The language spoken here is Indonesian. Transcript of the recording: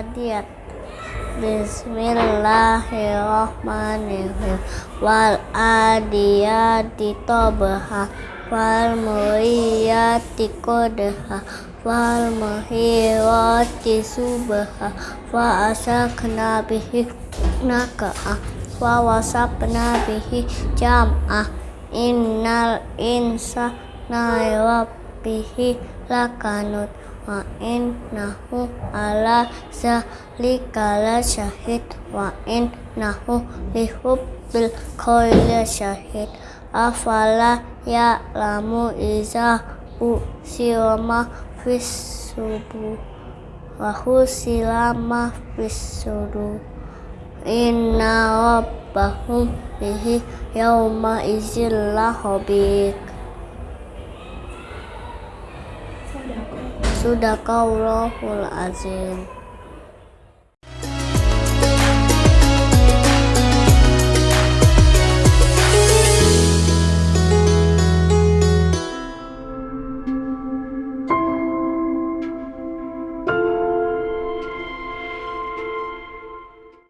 Bismillahirrahmanirrahim. Wal adiyati tobaha Wal muriyati kodaha Wal muhirati subaha Wa asakna bihi naka'ah Wa wasapna bihi jam'ah Innal insa rabbihi lakanut wa innahu ala zalika la syahid wa innahu lihubbil khayli syahid. Afala ya'lamu iza usirama fis subuh wa husilama fis sudur inna rabbahum bihi yawma izin lahabik Sudakallahul azim